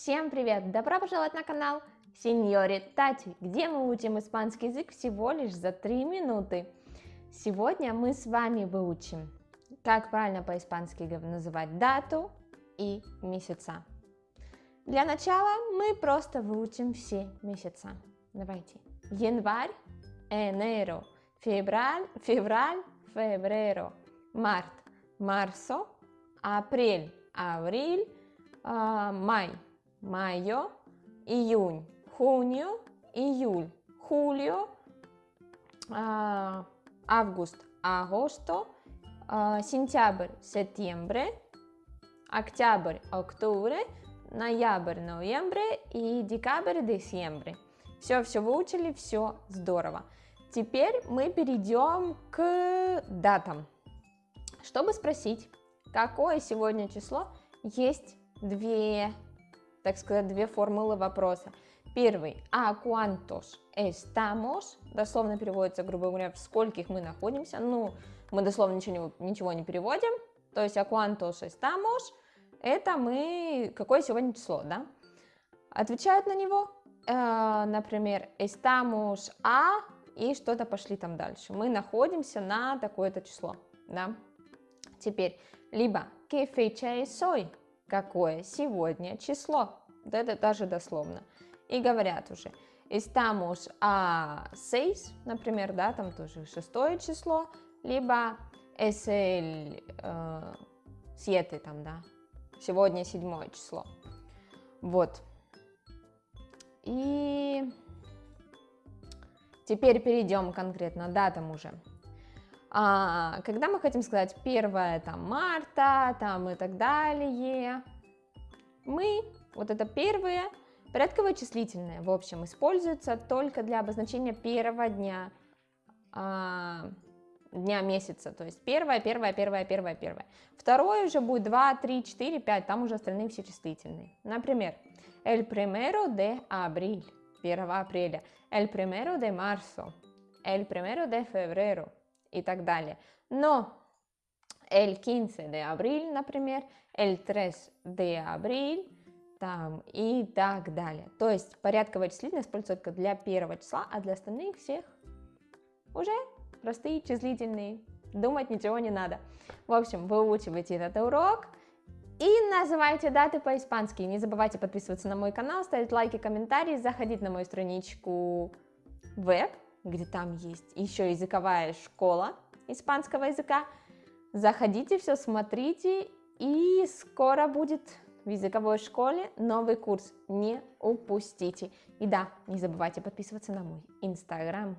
Всем привет! Добро пожаловать на канал Сеньори Тати, где мы учим испанский язык всего лишь за 3 минуты. Сегодня мы с вами выучим, как правильно по-испански называть дату и месяца. Для начала мы просто выучим все месяца. Давайте. Январь, enero, февраль, февраль, febrero, март, марсо, апрель, авриль, май, mayo, июнь, junio, июль, julio, август, agosto, сентябрь, septiembre, октябрь, octubre, ноябрь, ноембре и декабрь, десембре. Все, все выучили, все здорово. Теперь мы перейдем к датам. Чтобы спросить, какое сегодня число, есть две, так сказать, две формулы вопроса. Первый, а cuántos estamos, дословно переводится, грубо говоря, в скольких мы находимся, ну, мы дословно ничего ничего не переводим, то есть а cuántos estamos, это мы, какое сегодня число, да? Отвечают на него, э, например, estamos a, и что-то пошли там дальше. Мы находимся на такое-то число, да? Теперь, либо que fecha es hoy, какое сегодня число, вот это даже дословно. И говорят уже, estamos a 6, например, да, там тоже шестое число, либо es el э, там, да, сегодня седьмое число. Вот. И теперь перейдем конкретно датам уже. А, когда мы хотим сказать 1 там, марта там, и так далее, мы, вот это первое, порядковое числительное, в общем, используется только для обозначения первого дня, а, дня месяца, то есть первое, первое, первое, первое, первое. Второе уже будет 2, 3, 4, 5, там уже остальные все числительные. Например, el primero de abril, 1 апреля, el primero de marzo, el primero de febrero, и так далее. Но el 15 de abril, например, el 3 de abril, там и так далее. То есть порядковое числительное используется только для первого числа, а для остальных всех уже простые числительные. Думать ничего не надо. В общем, выучивайте этот урок и называйте даты по-испански. Не забывайте подписываться на мой канал, ставить лайки, комментарии, заходить на мою страничку веб где там есть еще языковая школа испанского языка. Заходите, все смотрите, и скоро будет в языковой школе новый курс. Не упустите. И да, не забывайте подписываться на мой инстаграм.